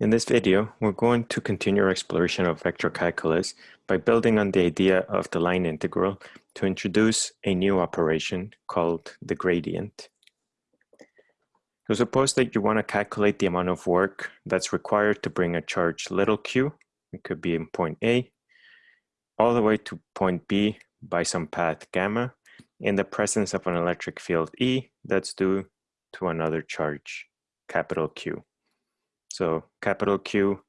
In this video, we're going to continue our exploration of vector calculus by building on the idea of the line integral to introduce a new operation called the gradient. So suppose that you want to calculate the amount of work that's required to bring a charge little q, it could be in point A, all the way to point B by some path gamma in the presence of an electric field E that's due to another charge, capital Q. So capital Q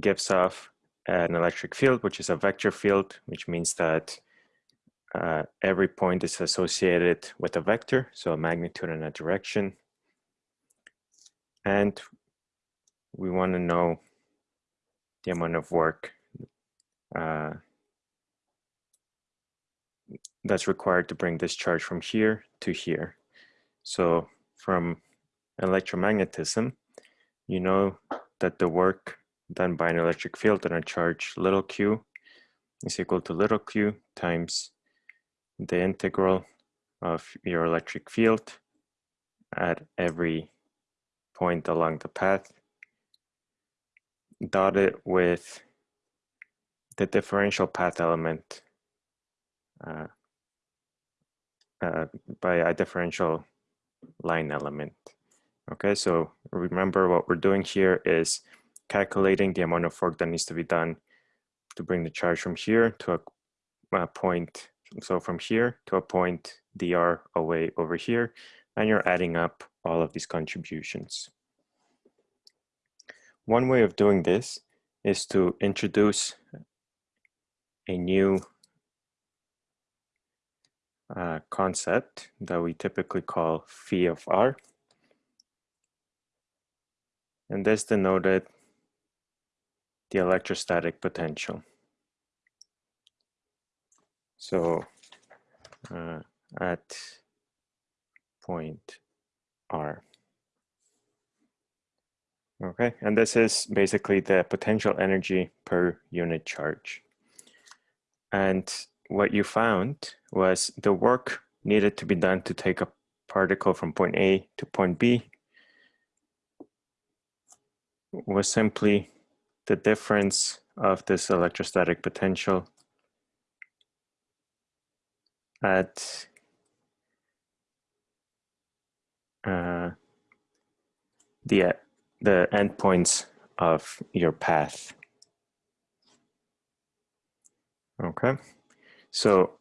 gives off an electric field, which is a vector field, which means that uh, every point is associated with a vector, so a magnitude and a direction. And we want to know the amount of work uh, that's required to bring this charge from here to here. So from electromagnetism, you know that the work done by an electric field on a charge little q is equal to little q times the integral of your electric field at every point along the path dotted with the differential path element uh, uh, by a differential line element. Okay, so remember what we're doing here is calculating the amount of work that needs to be done to bring the charge from here to a, a point, so from here to a point dr away over here, and you're adding up all of these contributions. One way of doing this is to introduce a new uh, concept that we typically call phi of r and this denoted the electrostatic potential. So uh, at point R. Okay, and this is basically the potential energy per unit charge. And what you found was the work needed to be done to take a particle from point A to point B was simply the difference of this electrostatic potential at uh, the the endpoints of your path. Okay, so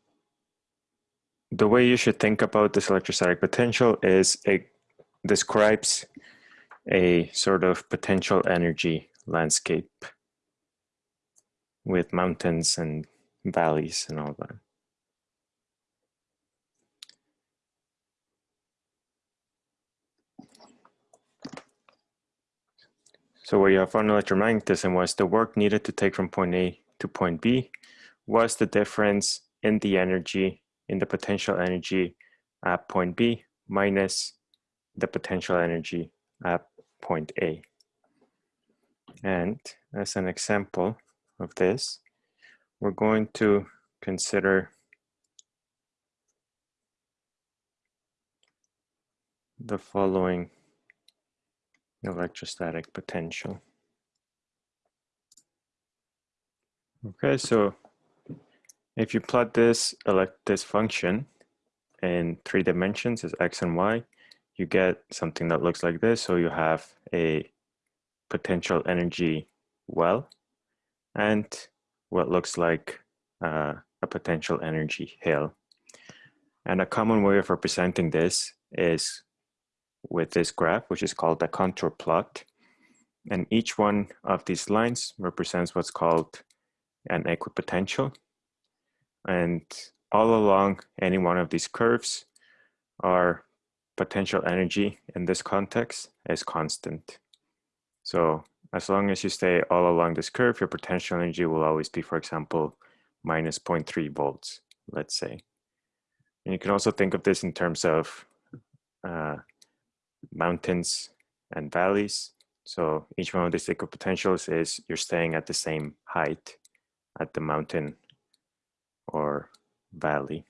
the way you should think about this electrostatic potential is it describes a sort of potential energy landscape with mountains and valleys and all that. So what you have on electromagnetism was the work needed to take from point A to point B was the difference in the energy, in the potential energy at point B minus the potential energy at point A. And as an example of this, we're going to consider the following electrostatic potential. Okay, so if you plot this elect this function in three dimensions as x and y, you get something that looks like this. So you have a potential energy well and what looks like uh, a potential energy hill. And a common way of representing this is with this graph, which is called the contour plot. And each one of these lines represents what's called an equipotential. And all along any one of these curves are potential energy in this context is constant. So as long as you stay all along this curve, your potential energy will always be, for example, minus 0.3 volts, let's say. And you can also think of this in terms of uh, mountains and valleys. So each one of these equipotentials is you're staying at the same height at the mountain or valley.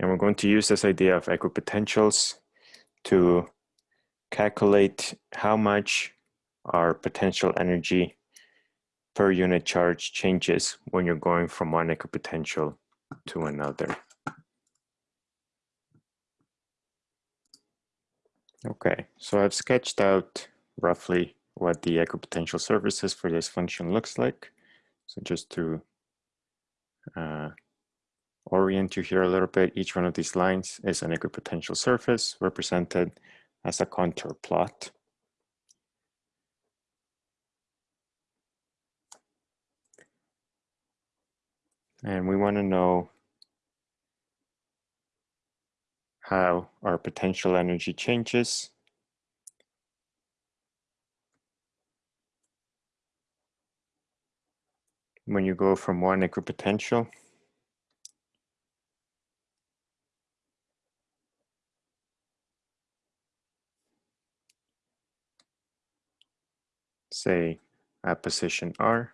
And we're going to use this idea of equipotentials to calculate how much our potential energy per unit charge changes when you're going from one equipotential to another. Okay, so I've sketched out roughly what the equipotential surfaces for this function looks like. So just to uh, orient you here a little bit, each one of these lines is an equipotential surface represented as a contour plot. And we want to know how our potential energy changes when you go from one equipotential say at position R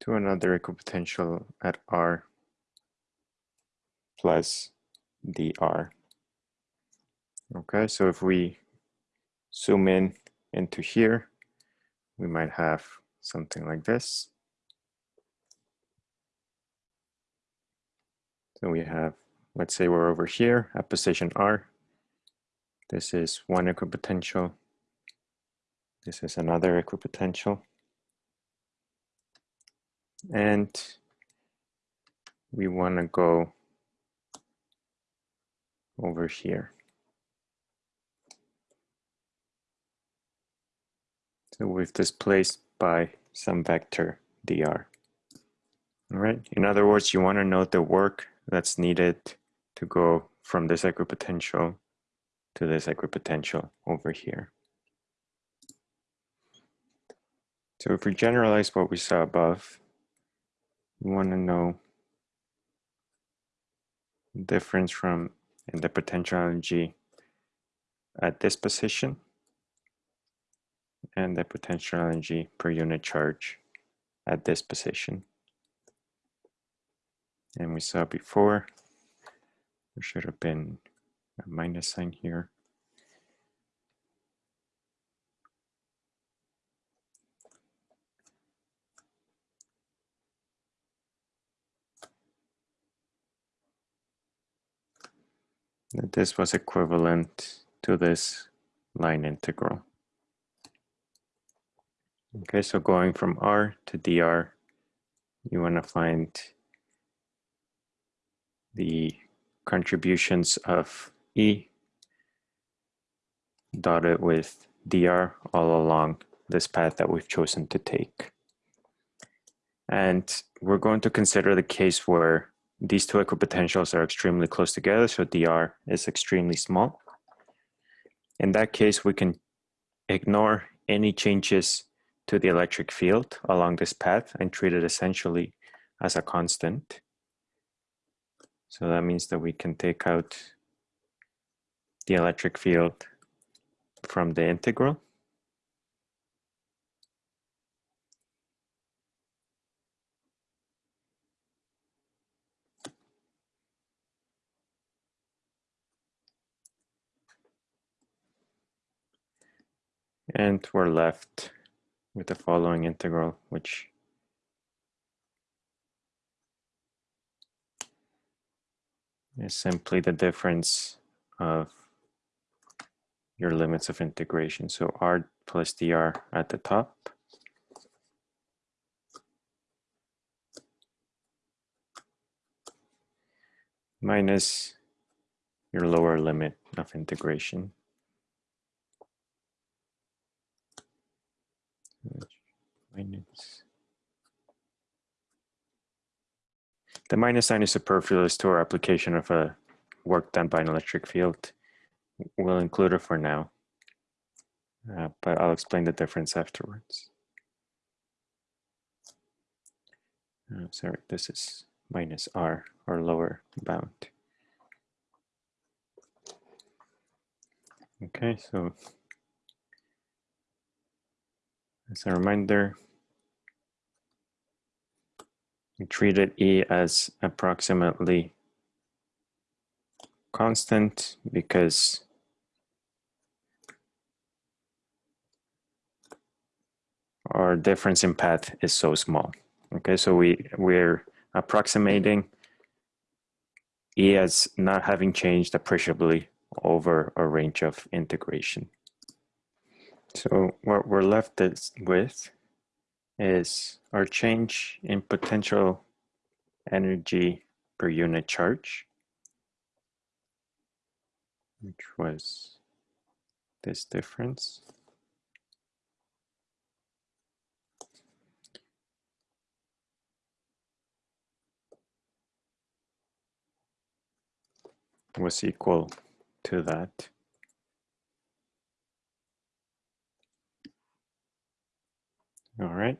to another equipotential at R plus dr. Okay, so if we zoom in into here, we might have something like this. So we have, let's say we're over here at position R. This is one equipotential. This is another equipotential. And we want to go over here. So we've displaced by some vector dr. All right. In other words, you want to know the work that's needed to go from this equipotential to this equipotential over here. So if we generalize what we saw above, we want to know difference from the potential energy at this position and the potential energy per unit charge at this position. And we saw before, there should have been a minus sign here. That this was equivalent to this line integral. Okay, so going from R to dr, you want to find the contributions of E dotted with dr all along this path that we've chosen to take. And we're going to consider the case where these two equipotentials are extremely close together, so dr is extremely small. In that case, we can ignore any changes to the electric field along this path and treat it essentially as a constant. So that means that we can take out the electric field from the integral. And we're left with the following integral, which is simply the difference of your limits of integration. So r plus dr at the top. minus your lower limit of integration. minus. The minus sign is superfluous to our application of a work done by an electric field. We'll include it for now, uh, but I'll explain the difference afterwards. Uh, sorry, this is minus r, or lower bound. Okay, so as a reminder, we treated E as approximately constant because our difference in path is so small. Okay, so we, we're approximating E as not having changed appreciably over a range of integration. So what we're left with is our change in potential energy per unit charge, which was this difference. was equal to that. All right.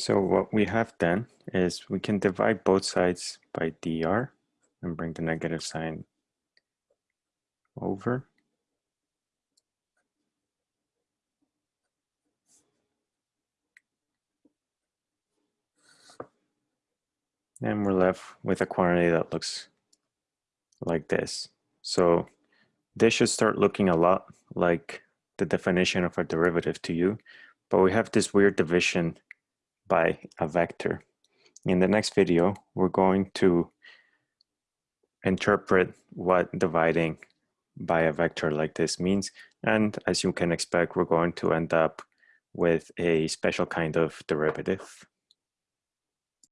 So what we have done is we can divide both sides by dr and bring the negative sign over. And we're left with a quantity that looks like this. So this should start looking a lot like the definition of a derivative to you, but we have this weird division by a vector. In the next video, we're going to interpret what dividing by a vector like this means. And as you can expect, we're going to end up with a special kind of derivative.